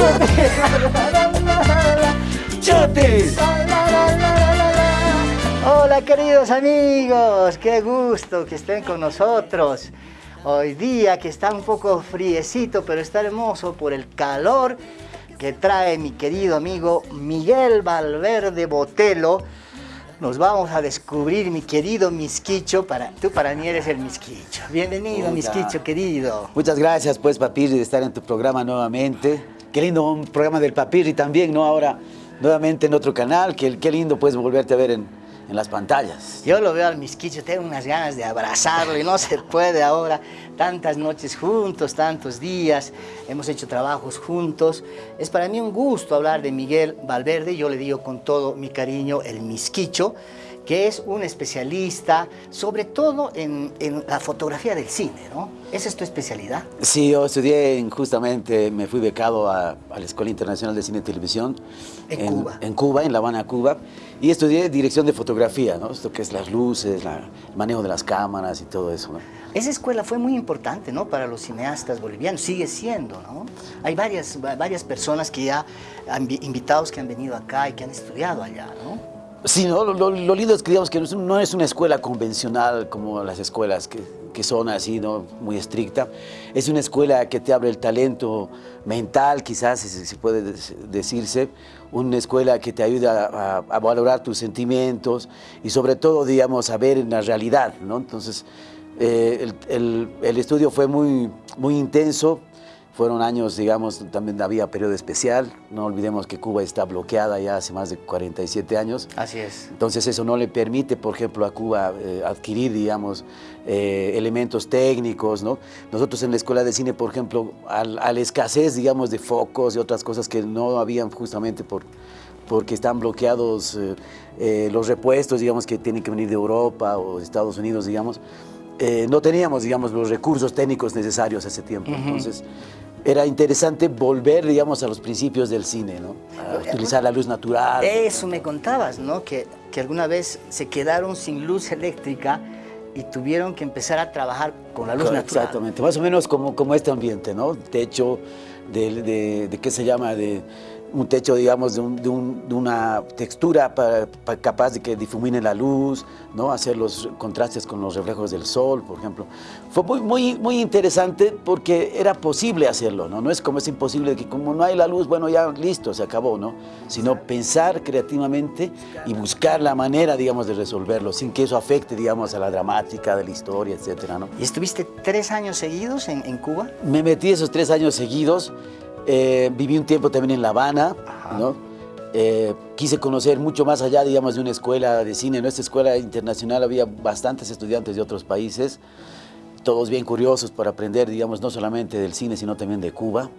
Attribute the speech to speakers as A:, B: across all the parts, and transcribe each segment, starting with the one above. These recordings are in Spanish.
A: Chotis. Chotis. Hola queridos amigos, qué gusto que estén con nosotros. Hoy día que está un poco friecito, pero está hermoso por el calor que trae mi querido amigo Miguel Valverde Botelo. Nos vamos a descubrir, mi querido Misquicho, para, tú para mí eres el Misquicho. Bienvenido,
B: Hola.
A: Misquicho, querido.
B: Muchas gracias, pues, Papirri, de estar en tu programa nuevamente. Qué lindo un programa del Papirri también, ¿no? Ahora, nuevamente en otro canal. Qué, qué lindo, pues, volverte a ver en, en las pantallas.
A: Yo lo veo al Misquicho, tengo unas ganas de abrazarlo y no se puede ahora. Tantas noches juntos, tantos días, hemos hecho trabajos juntos. Es para mí un gusto hablar de Miguel Valverde, yo le digo con todo mi cariño el Misquicho, que es un especialista, sobre todo en, en la fotografía del cine, ¿no? ¿Esa es tu especialidad?
B: Sí, yo estudié en- justamente, me fui becado a, a la Escuela Internacional de Cine y Televisión.
A: En Cuba.
B: En Cuba, en La Habana, Cuba. Y estudié dirección de fotografía, ¿no? Esto que es las luces, la- el manejo de las cámaras y todo eso, ¿no?
A: Esa escuela fue muy importante, ¿no? Para los cineastas bolivianos, sigue siendo, ¿no? Hay varias, va- varias personas que ya, han vi- invitados que han venido acá y que han estudiado allá, ¿no?
B: Sí, ¿no? lo, lo- lo lindo es que digamos que no es, una escuela convencional como las escuelas que, que son así, ¿no? Muy estricta. Es una escuela que te abre el talento mental, quizás, si, si puede decirse. Una escuela que te ayuda a, a valorar tus sentimientos y sobre todo, digamos, a ver en la realidad, ¿no? Entonces, eh, el, el- el estudio fue muy, muy intenso. Fueron años, digamos, también había periodo especial. No olvidemos que Cuba está bloqueada ya hace más de 47 años.
A: Así es.
B: Entonces eso no le permite, por ejemplo, a Cuba eh, adquirir, digamos, eh, elementos técnicos, ¿no? Nosotros en la Escuela de Cine, por ejemplo, al- a la escasez, digamos, de focos y otras cosas que no habían justamente por, porque están bloqueados eh, los repuestos, digamos, que tienen que venir de Europa o de Estados Unidos, digamos, eh, no teníamos, digamos, los recursos técnicos necesarios hace tiempo. Entonces, era interesante volver, digamos, a los principios del cine, ¿no? A utilizar la luz natural.
A: Eso me contabas, ¿no? Que, que alguna vez se quedaron sin luz eléctrica y tuvieron que empezar a trabajar con la luz natural.
B: Exactamente, más o menos como, como este ambiente, ¿no? Techo de, de, de ¿qué se llama? De un techo, digamos, de, un- de un- de una textura para, para capaz de que difumine la luz, ¿no? Hacer los contrastes con los reflejos del sol, por ejemplo. Fue muy, muy, muy interesante porque era posible hacerlo, ¿no? No es como es imposible que como no hay la luz, bueno, ya listo, se acabó, ¿no? Sino pensar creativamente y buscar la manera, digamos, de resolverlo, sin que eso afecte, digamos, a la dramática de la historia, etcétera, ¿no?
A: ¿Y estuviste tres años seguidos en, en Cuba?
B: Me metí esos tres años seguidos, eh, viví un tiempo también en La Habana,
A: Ajá.
B: ¿no? Eh, quise conocer mucho más allá, digamos, de una escuela de cine. En esta escuela internacional había bastantes estudiantes de otros países, todos bien curiosos por aprender, digamos, no solamente del cine, sino también de Cuba.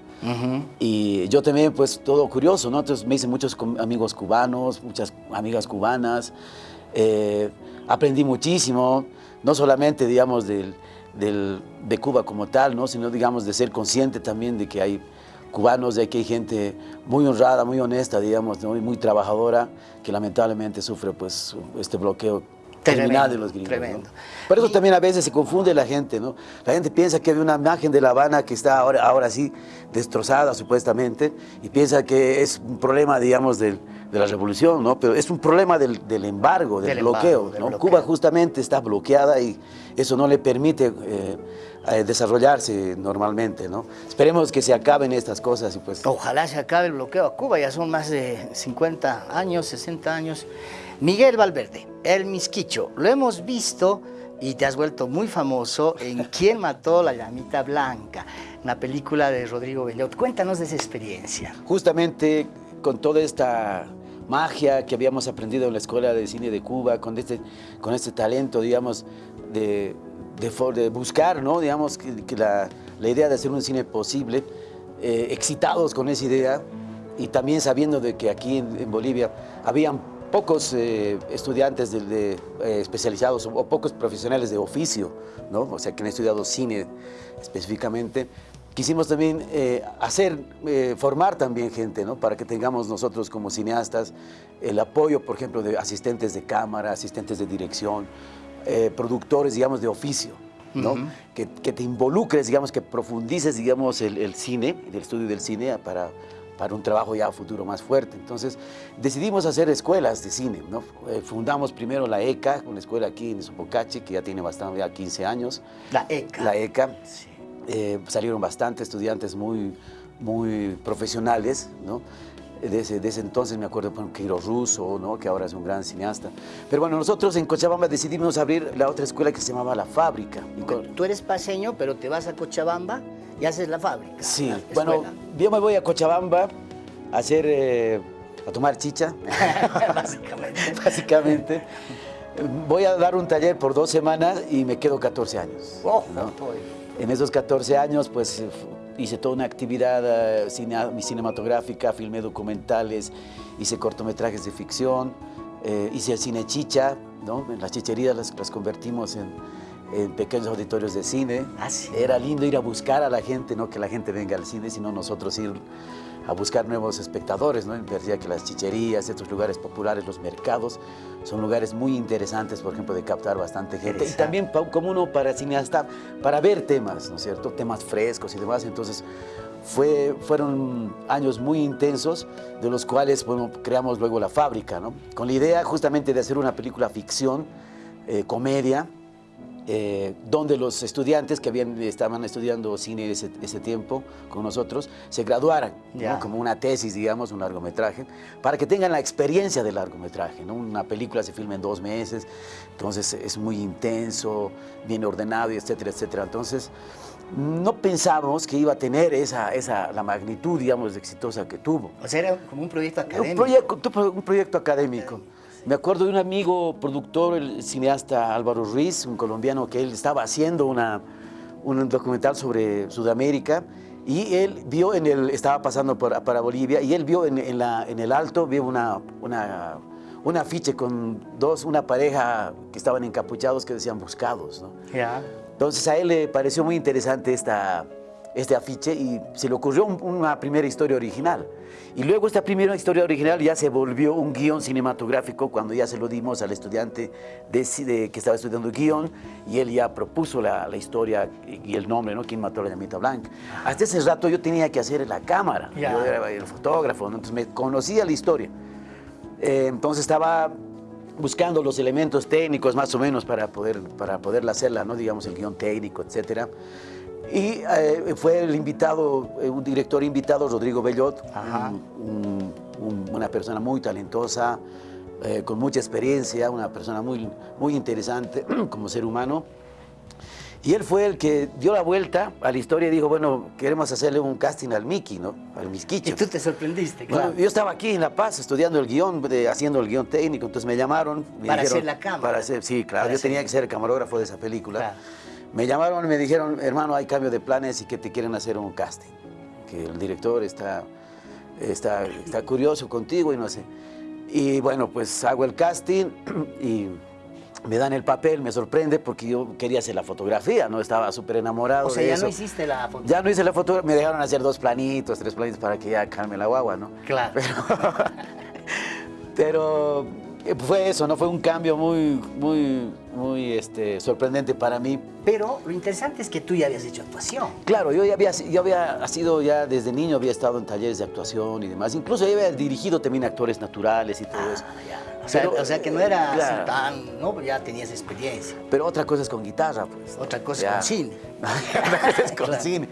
B: Y yo también, pues, todo curioso, ¿no? Entonces me hice muchos amigos cubanos, muchas amigas cubanas. eh, aprendí muchísimo, no solamente, digamos, del, del- de Cuba como tal, ¿no? Sino, digamos, de ser consciente también de que hay cubanos, de que hay gente muy honrada, muy honesta, digamos, ¿no? Y muy trabajadora, que lamentablemente sufre, pues, este bloqueo criminal de los gringos. ¿no?
A: tremendo.
B: Por eso
A: Y-
B: también a veces se confunde la gente, ¿no? La gente piensa que hay una imagen de La Habana que está ahora, ahora sí destrozada supuestamente y piensa que es un problema, digamos, del- de la revolución, ¿no? Pero es un problema del, del embargo, del,
A: Del
B: bloqueo,
A: embargo, del
B: ¿no?
A: bloqueo.
B: Cuba justamente está bloqueada y eso no le permite eh, eh, desarrollarse normalmente, ¿no? Esperemos que se acaben estas cosas y pues...
A: Ojalá se acabe el bloqueo a Cuba, ya son más de 50 años, 60 años. Miguel Valverde, el Misquicho, lo hemos visto y te has vuelto muy famoso en ¿Quién mató la llamita blanca? Una película de Rodrigo Bellot. Cuéntanos de esa experiencia.
B: justamente con toda esta magia que habíamos aprendido en la Escuela de Cine de Cuba, con este, con este talento, digamos, de, de de buscar, ¿no? Digamos, que, que la, la idea de hacer un cine posible, eh, excitados con esa idea y también sabiendo de que aquí en, en Bolivia habían pocos eh, estudiantes de- de, eh, especializados o, o pocos profesionales de oficio, ¿no? O sea, que han estudiado cine específicamente. Quisimos también eh, hacer, eh, formar también gente, ¿no? Para que tengamos nosotros como cineastas el apoyo, por ejemplo, de asistentes de cámara, asistentes de dirección, eh, productores, digamos, de oficio. ¿no? que, te involucres, digamos, que profundices, digamos, el, cine, el estudio del cine para, para un trabajo ya futuro más fuerte. Entonces decidimos hacer escuelas de cine. ¿no? Eh, fundamos primero la ECA, una escuela aquí en Sopocachi, que ya tiene bastante, ya 15 años.
A: La ECA.
B: La ECA. Eh, salieron bastantes estudiantes muy, muy profesionales, ¿no? Desde, ese entonces me acuerdo de Quiro Russo, ¿no? que ahora es un gran cineasta. Pero bueno, nosotros en Cochabamba decidimos abrir la otra escuela que se llamaba La Fábrica.
A: Tú eres paseño, pero te vas a Cochabamba y haces La Fábrica.
B: Sí, bueno, yo me voy a Cochabamba a hacer, eh, a tomar chicha.
A: Básicamente.
B: Básicamente. Voy a dar un taller por dos semanas y me quedo 14 años.
A: Oh,
B: en esos 14 años, pues hice toda una actividad eh, cinematográfica, filmé documentales, hice cortometrajes de ficción, eh, hice el cine chicha, ¿no? las chicherías las, convertimos en, pequeños auditorios de cine.
A: Ah,
B: Era lindo ir a buscar a la gente, no que la gente venga al cine, sino nosotros ir a buscar nuevos espectadores, ¿no? Decía que las chicherías, estos lugares populares, los mercados, son lugares muy interesantes, por ejemplo, de captar bastante gente. Y también como uno para cineasta, para ver temas, ¿no es cierto? Temas frescos y demás. Entonces, fue, fueron años muy intensos, de los cuales bueno, creamos luego La Fábrica, ¿no? Con la idea justamente de hacer una película ficción, eh, comedia, eh, donde los estudiantes que habían, estaban estudiando cine ese, ese tiempo con nosotros se graduaran, como una tesis, digamos, un largometraje, para que tengan la experiencia del largometraje. ¿no? Una película se filma en dos meses, entonces es muy intenso, bien ordenado, etcétera, etcétera. Entonces, no pensamos que iba a tener esa, esa, la magnitud, digamos, exitosa que tuvo.
A: O sea, era como un proyecto académico.
B: Un proyecto, un proyecto académico. Me acuerdo de un amigo productor, el cineasta Álvaro Ruiz, un colombiano que él estaba haciendo una, un documental sobre Sudamérica y él vio en el, estaba pasando para Bolivia y él vio en, la, en el alto, vio una, una, un afiche con dos, una pareja que estaban encapuchados que decían buscados. ¿no? Entonces a él le pareció muy interesante esta, este afiche y se le ocurrió una primera historia original. Y luego esta primera historia original ya se volvió un guion cinematográfico cuando ya se lo dimos al estudiante de, que estaba estudiando guion y él ya propuso la, historia y el nombre, ¿no? ¿Quién mató a la llamita blanca? Hasta ese rato yo tenía que hacer la cámara, yo era el fotógrafo, entonces me conocía la historia. Eh, entonces estaba buscando los elementos técnicos más o menos para, poder, para poderla hacerla, ¿no? digamos el guion técnico, etcétera. Y eh, fue el invitado, eh, un director invitado, Rodrigo Bellot, una persona muy talentosa, eh, con mucha experiencia, una persona muy, muy interesante como ser humano. Y él fue el que dio la vuelta a la historia y dijo, bueno, queremos hacerle un casting al Mickey, ¿no? Al Misquicho.
A: Y tú te sorprendiste, claro.
B: yo estaba aquí en La Paz estudiando el guion, haciendo el guion técnico, entonces me llamaron.
A: para hacer la cámara.
B: Para hacer, sí, claro, yo tenía que ser camarógrafo de esa película. Claro. Me llamaron y me dijeron, hermano, hay cambio de planes y que te quieren hacer un casting. Que el director está, está, está curioso contigo y no sé. Y bueno, pues hago el casting y me dan el papel, me sorprende porque yo quería hacer la fotografía, ¿no? Estaba súper enamorado
A: O sea,
B: ya
A: no hiciste la fotografía.
B: Ya no hice la fotografía, me dejaron hacer dos planitos, tres planitos para que ya calme la guagua, ¿no?
A: Claro.
B: pero fue eso, ¿no? Fue un cambio muy, muy, muy este, sorprendente para mí.
A: Pero lo interesante es que tú ya habías hecho actuación.
B: Claro, yo ya había, yo había sido ya desde niño, había estado en talleres de actuación y demás. Incluso yo había dirigido también actores naturales y todo ah, eso.
A: O sea, que no era así tan, ¿no? Ya tenías experiencia.
B: Pero otra cosa es con guitarra, pues.
A: Otra cosa es con cine.
B: otra cosa es con cine.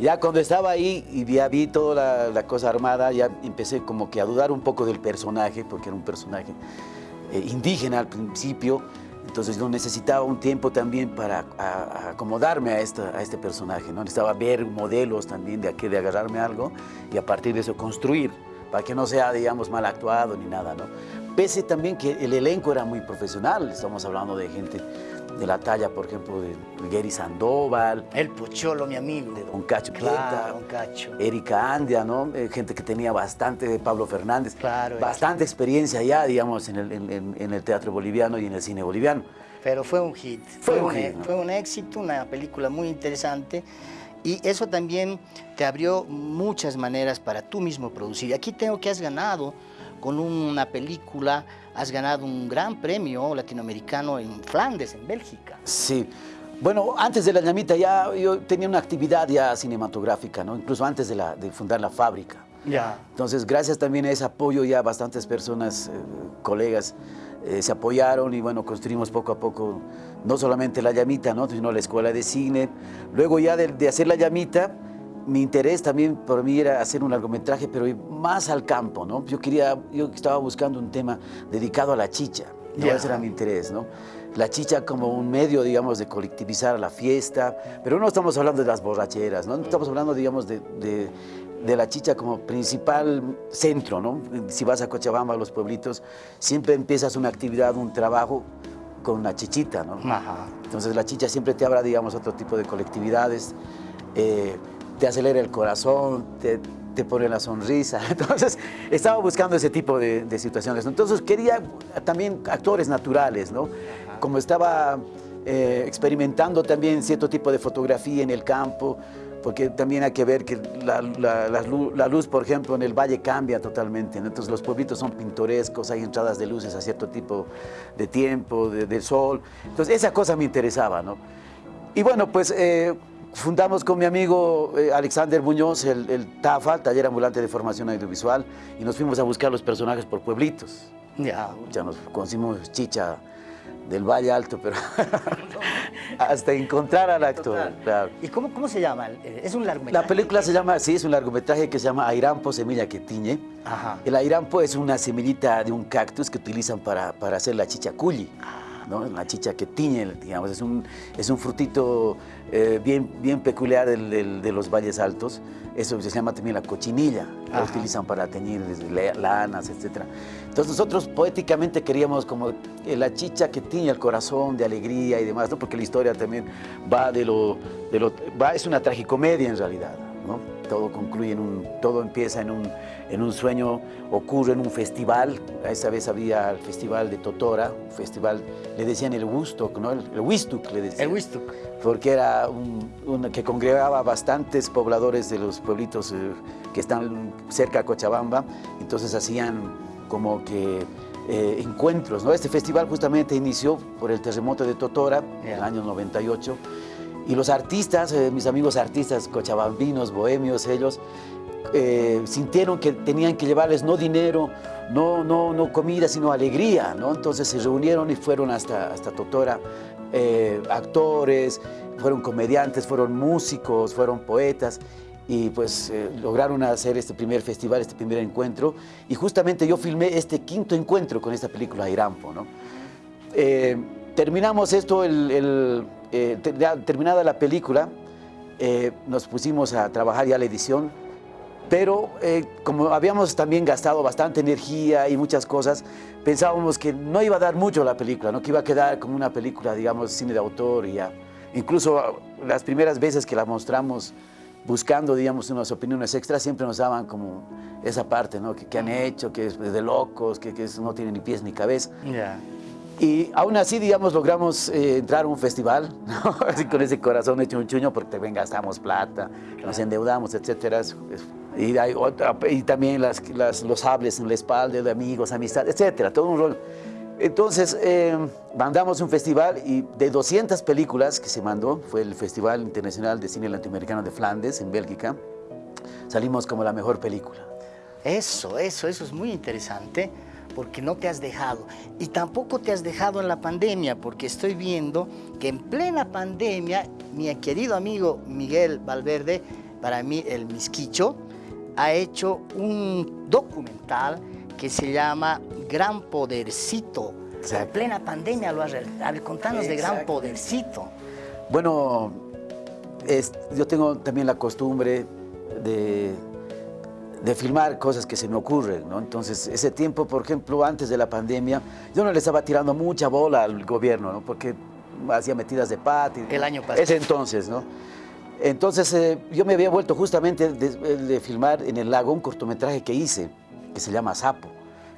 B: Ya cuando estaba ahí y ya vi toda la, cosa armada, ya empecé como que a dudar un poco del personaje, porque era un personaje eh, indígena al principio. Entonces yo necesitaba un tiempo también para acomodarme a, esta, a este personaje, ¿no? Necesitaba ver modelos también de, aquí, de agarrarme algo y a partir de eso construir, para que no sea, digamos, mal actuado ni nada, ¿no? Pese también que el elenco era muy profesional, estamos hablando de gente de la talla, por ejemplo, de Gary Sandoval.
A: El Pocholo, mi amigo.
B: De Don Cacho
A: claro, Don Cacho.
B: Erika Andia, ¿no? Eh, gente que tenía bastante, de Pablo Fernández.
A: Claro.
B: Bastante experiencia ya, digamos, en el, en, el, teatro boliviano y en el cine boliviano.
A: Pero fue un hit.
B: Fue, un, hit,
A: Fue un éxito, una película muy interesante. Y eso también te abrió muchas maneras para tú mismo producir. Aquí tengo que has ganado con una película has ganado un gran premio latinoamericano en Flandes, en Bélgica.
B: Sí, Bueno, antes de la ñamita ya yo tenía una actividad ya cinematográfica, ¿no? Incluso antes de, la, de fundar la fábrica.
A: Ya.
B: Entonces, gracias también a ese apoyo ya bastantes personas, eh, colegas, eh, se apoyaron y bueno, construimos poco a poco no solamente la llamita, ¿no? sino la escuela de cine. Luego ya de, de hacer la llamita, mi interés también por mí era hacer un largometraje, pero más al campo, ¿no? Yo quería, yo estaba buscando un tema dedicado a la chicha, ¿no? ese era mi interés, ¿no? La chicha como un medio, digamos, de colectivizar la fiesta, pero no estamos hablando de las borracheras, ¿no? Estamos hablando, digamos, de, de, de la chicha como principal centro, ¿no? Si vas a Cochabamba, a los pueblitos, siempre empiezas una actividad, un trabajo con una chichita, ¿no?
A: Ajá.
B: Entonces la chicha siempre te habla, digamos, otro tipo de colectividades, eh, te acelera el corazón, te, te, pone la sonrisa. Entonces estaba buscando ese tipo de, de situaciones. Entonces quería también actores naturales, ¿no? Como estaba eh, experimentando también cierto tipo de fotografía en el campo, porque también hay que ver que la, la, la, luz, la, luz, por ejemplo, en el valle cambia totalmente. ¿no? Entonces los pueblitos son pintorescos, hay entradas de luces a cierto tipo de tiempo, de, de sol. Entonces esa cosa me interesaba. ¿no? Y bueno, pues eh, fundamos con mi amigo eh, Alexander Muñoz el, el, TAFA, Taller Ambulante de Formación Audiovisual, y nos fuimos a buscar los personajes por pueblitos.
A: Ya.
B: Ya nos conocimos chicha del Valle Alto, pero hasta encontrar al actor. Claro.
A: ¿Y cómo, cómo se llama? ¿Es un largometraje?
B: La película se llama, sí, es un largometraje que se llama Airampo, semilla que tiñe.
A: Ajá.
B: El airampo es una semillita de un cactus que utilizan para, para hacer la chicha culi. ¿No? La chicha que tiñe, digamos, es un, es un frutito eh, bien, bien peculiar del, del, de los valles altos. Eso se llama también la cochinilla, la utilizan para teñir lanas, etc. Entonces nosotros poéticamente queríamos como la chicha que tiñe el corazón de alegría y demás, ¿no? porque la historia también va de lo, de lo va, es una tragicomedia en realidad. ¿no? Todo concluye en un, todo empieza en un, en un sueño, ocurre en un festival, a esa vez había el festival de Totora, un festival, le decían el Wustok, ¿no? El, el Wistuk le decían.
A: El Wistuk.
B: Porque era un, un, que congregaba bastantes pobladores de los pueblitos eh, que están cerca de Cochabamba, entonces hacían como que eh, encuentros, ¿no? Este festival justamente inició por el terremoto de Totora, yeah. en el año 98, y los artistas, eh, mis amigos artistas cochabambinos, bohemios, ellos, eh, sintieron que tenían que llevarles no dinero, no, no, no comida, sino alegría, ¿no? Entonces se reunieron y fueron hasta, hasta Totora, eh, actores, fueron comediantes, fueron músicos, fueron poetas, y pues eh, lograron hacer este primer festival, este primer encuentro, y justamente yo filmé este quinto encuentro con esta película Irampo, ¿no? Terminamos esto el, el eh, terminada la película, eh, nos pusimos a trabajar ya la edición, pero eh, como habíamos también gastado bastante energía y muchas cosas, pensábamos que no iba a dar mucho la película, ¿no? que iba a quedar como una película, digamos, cine de autor y ya. Incluso las primeras veces que la mostramos buscando, digamos, unas opiniones extras, siempre nos daban como esa parte, ¿no? Que, que han hecho, que es de locos, que, que no tiene ni pies ni cabeza.
A: Yeah.
B: Y aún así, digamos, logramos eh, entrar a un festival, así con ese corazón hecho un chuño, porque también gastamos plata, nos endeudamos, etcétera. Y, hay otra, y también las, los hables en la espalda de amigos, amistad, etcétera, todo un rol. Entonces, eh, mandamos un festival y de 200 películas que se mandó, fue el Festival Internacional de Cine Latinoamericano de Flandes, en Bélgica, salimos como la mejor película.
A: Eso, eso, eso es muy interesante porque no te has dejado. Y tampoco te has dejado en la pandemia, porque estoy viendo que en plena pandemia, mi querido amigo Miguel Valverde, para mí el Misquicho, ha hecho un documental que se llama Gran Podercito. En plena pandemia lo has... A ver, contanos de Gran Podercito.
B: Bueno, es, yo tengo también la costumbre de de filmar cosas que se me ocurren, ¿no? Entonces, ese tiempo, por ejemplo, antes de la pandemia, yo no le estaba tirando mucha bola al gobierno, ¿no? Porque hacía metidas de pata.
A: El año pasado.
B: Ese entonces, ¿no? Entonces, eh, yo me había vuelto justamente de, de, filmar en el lago un cortometraje que hice, que se llama Sapo,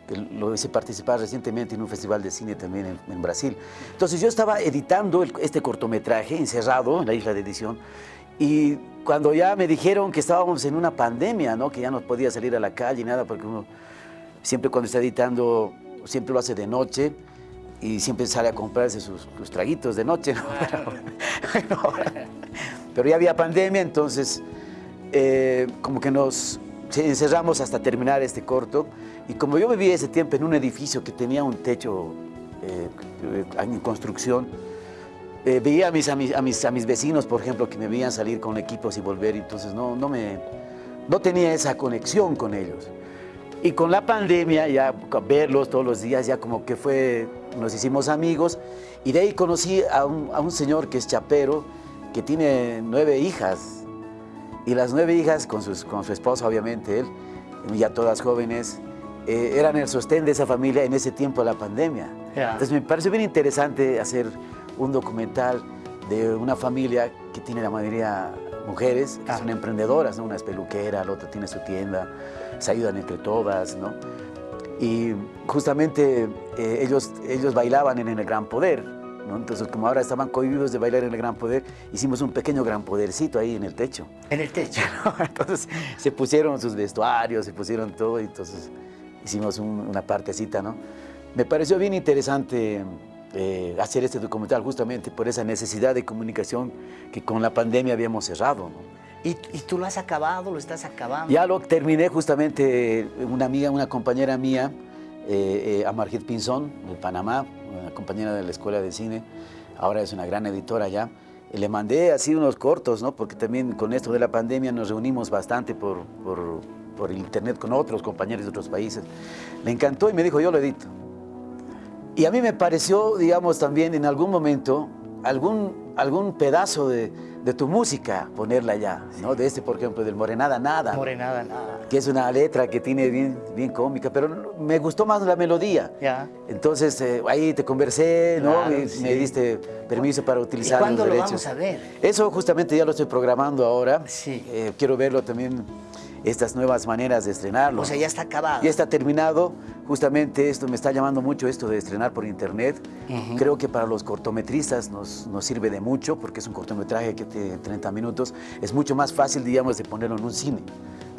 B: que lo hice participar recientemente en un festival de cine también en, en Brasil. Entonces, yo estaba editando el, este cortometraje, encerrado en la isla de edición, y cuando ya me dijeron que estábamos en una pandemia, ¿no? que ya no podía salir a la calle y nada, porque uno siempre cuando está editando, siempre lo hace de noche, y siempre sale a comprarse sus, traguitos de noche. Pero, ya había pandemia, entonces eh, como que nos encerramos hasta terminar este corto. Y como yo vivía ese tiempo en un edificio que tenía un techo eh, en construcción, eh, veía a mis, a, mis, a, mis, a mis vecinos, por ejemplo, que me veían salir con equipos y volver, entonces no, no, me, no tenía esa conexión con ellos. Y con la pandemia, ya verlos todos los días, ya como que fue, nos hicimos amigos, y de ahí conocí a un, a un señor que es chapero, que tiene nueve hijas, y las nueve hijas, con, sus, con su esposa obviamente, él, ya todas jóvenes, eh, eran el sostén de esa familia en ese tiempo de la pandemia. Entonces me pareció bien interesante hacer un documental de una familia que tiene la mayoría mujeres, que son emprendedoras, ¿no? una es peluquera, la otra tiene su tienda, se ayudan entre todas, ¿no? Y justamente eh, ellos, ellos bailaban en, el Gran Poder, ¿no? Entonces, como ahora estaban cohibidos de bailar en el Gran Poder, hicimos un pequeño Gran Podercito ahí en el techo.
A: ¿En el techo?
B: Entonces, se pusieron sus vestuarios, se pusieron todo, y entonces hicimos una partecita, ¿no? Me pareció bien interesante eh, hacer este documental justamente por esa necesidad de comunicación que con la pandemia habíamos cerrado.
A: ¿Y, tú lo has acabado, lo estás acabando?
B: Ya lo terminé justamente, una amiga, una compañera mía, eh, eh Pinzón, de Panamá, una compañera de la Escuela de Cine, ahora es una gran editora ya, le mandé así unos cortos, ¿no? porque también con esto de la pandemia nos reunimos bastante por, por, por internet con otros compañeros de otros países. Le encantó y me dijo, yo lo edito. Y a mí me pareció, digamos, también en algún momento, algún, algún pedazo de, de tu música ponerla ya, ¿no? De este, por ejemplo, del Morenada Nada.
A: Morenada Nada.
B: Que es una letra que tiene bien, bien cómica, pero me gustó más la melodía.
A: Ya.
B: Entonces, eh, ahí te conversé, ¿no? Me diste permiso para utilizar
A: ¿Y cuándo lo vamos a ver?
B: Eso justamente ya lo estoy programando ahora.
A: Sí.
B: Eh, quiero verlo también estas nuevas maneras de estrenarlo.
A: O sea, ya está acabado.
B: Ya está terminado. Justamente esto me está llamando mucho esto de estrenar por internet. Creo que para los cortometristas nos, nos, sirve de mucho porque es un cortometraje que tiene 30 minutos. Es mucho más fácil, digamos, de ponerlo en un cine.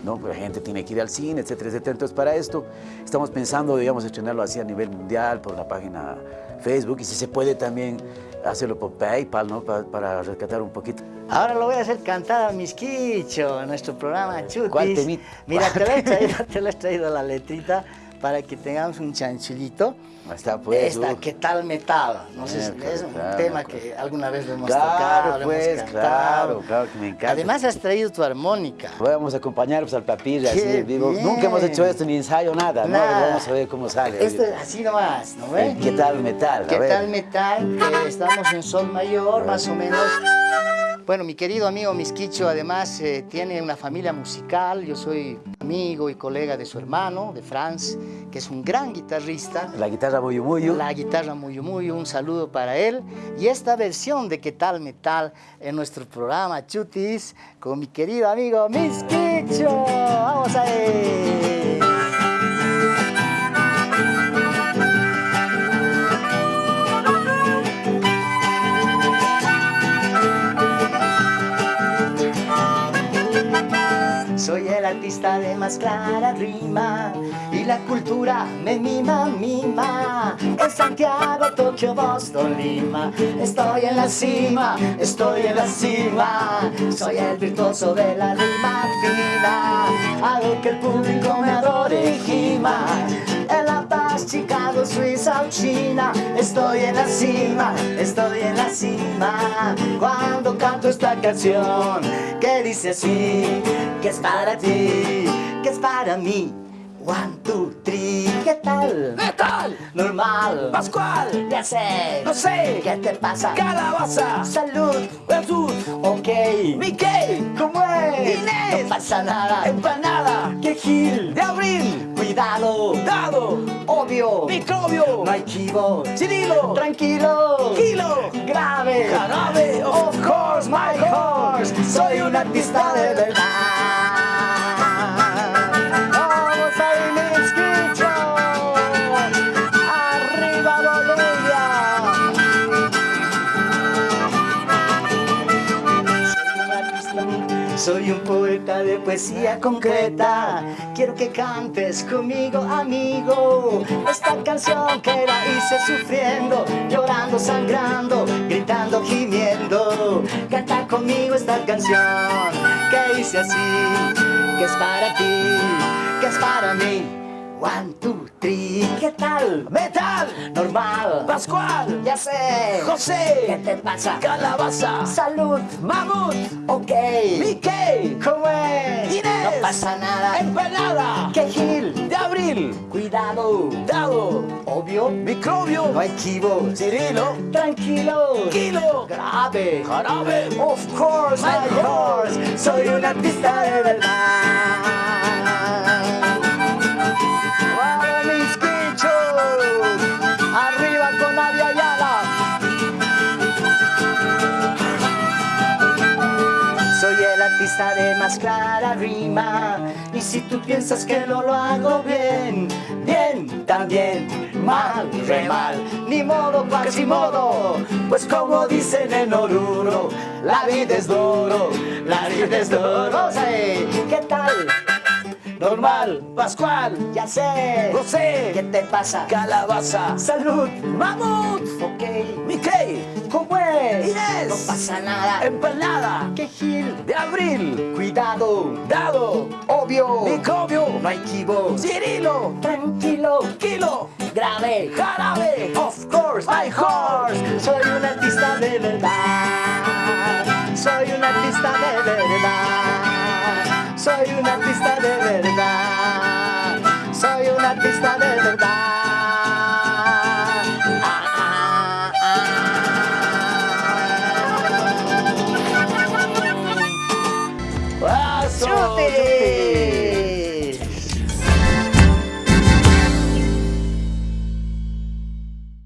B: ¿no? La gente tiene que ir al cine, etcétera, etcétera. Entonces, para esto estamos pensando, digamos, estrenarlo así a nivel mundial, por la página Facebook, y si se puede también hacerlo por PayPal, ¿no? para rescatar un poquito.
A: Ahora lo voy a hacer cantar a Misquicho, en nuestro programa Chutis.
B: ¿Cuál temita?
A: Mira, te lo, he traído, te lo he traído la letrita para que tengamos un chanchulito.
B: Está pues.
A: Esta, ¿qué tal metal? No sé, si es un tema que pues. alguna vez lo hemos
B: claro,
A: tocado,
B: pues,
A: hemos
B: Claro, claro, que me encanta.
A: Además has traído tu armónica.
B: Vamos a acompañar pues, al papilla, así, digo, nunca hemos hecho esto, ni ensayo, nada, nada. ¿no? Vamos a ver cómo sale.
A: Esto es así nomás, ¿no ves?
B: ¿Qué tal metal?
A: ¿Qué tal metal? estamos en sol mayor, más o menos. Bueno, mi querido amigo Misquicho además eh, tiene una familia musical. Yo soy amigo y colega de su hermano, de Franz, que es un gran guitarrista.
B: La guitarra Muyu Muyu.
A: La guitarra Muyu Muyu, un saludo para él. Y esta versión de ¿Qué tal metal? en nuestro programa Chutis con mi querido amigo Misquicho. ¡Vamos a ver! De más clara rima y la cultura me mima, mima. En Santiago, Tokio, Boston, Lima, estoy en la cima, estoy en la cima. Soy el virtuoso de la rima fina, hago que el público me adore y gima. Chicago, Suiza o China, estoy en la cima, estoy en la cima. Cuando canto esta canción que dice así, que está para ti, que es para mí. One, two, three, ¿qué tal?
B: Metal,
A: normal,
B: pascual,
A: ya sé,
B: no sé,
A: ¿qué te pasa?
B: Calabaza,
A: salud,
B: Jesús,
A: ok,
B: Mickey,
A: ¿cómo es?
B: Inés,
A: no pasa nada,
B: empanada,
A: que gil,
B: de abril,
A: cuidado,
B: dado,
A: obvio,
B: microbio,
A: chivo,
B: Cirilo,
A: tranquilo,
B: kilo,
A: grave,
B: jarabe,
A: of course, my horse, soy un artista de verdad. Soy un poeta de poesía concreta. Quiero que cantes conmigo, amigo. Esta canción que la hice sufriendo, llorando, sangrando, gritando, gimiendo. Canta conmigo esta canción que hice así, que es para ti, que es para mí. One, two, three, ¿qué tal?
B: Metal,
A: Normal,
B: Pascual,
A: ya sé.
B: José,
A: ¿Qué te pasa?
B: Calabaza,
A: Salud,
B: Mamut,
A: ok.
B: Mickey,
A: ¿Cómo es?
B: Inés,
A: No pasa nada.
B: Empanada,
A: ¿Qué gil?
B: de Abril,
A: Cuidado.
B: Dado,
A: Obvio.
B: Microbio,
A: No hay equivo.
B: Cirilo,
A: Tranquilo.
B: Kilo,
A: Grave.
B: Jarabe,
A: Of course, my
B: My
A: horse. Soy un artista de verdad. Y si tú piensas que no lo hago bien Bien, también, mal, re mal. Ni modo, casi modo. Pues como dicen en Oruro La vida es duro, la vida es duro. ¿qué tal?
B: Normal, Pascual,
A: Ya sé.
B: José,
A: ¿Qué te pasa?
B: Calabaza,
A: Salud.
B: Mamut,
A: Ok.
B: Mickey,
A: ¿Cómo es?
B: Inés.
A: No pasa nada.
B: Empanada,
A: ¿Qué gil?
B: de Abril,
A: Cuidado.
B: Dado,
A: Obvio.
B: Microbio,
A: No hay
B: Cirilo,
A: Tranquilo.
B: Kilo,
A: Grave.
B: Jarabe,
A: Of course, my horse. Soy un artista de verdad. Soy un artista de verdad. Soy un artista de verdad. Soy un artista de verdad.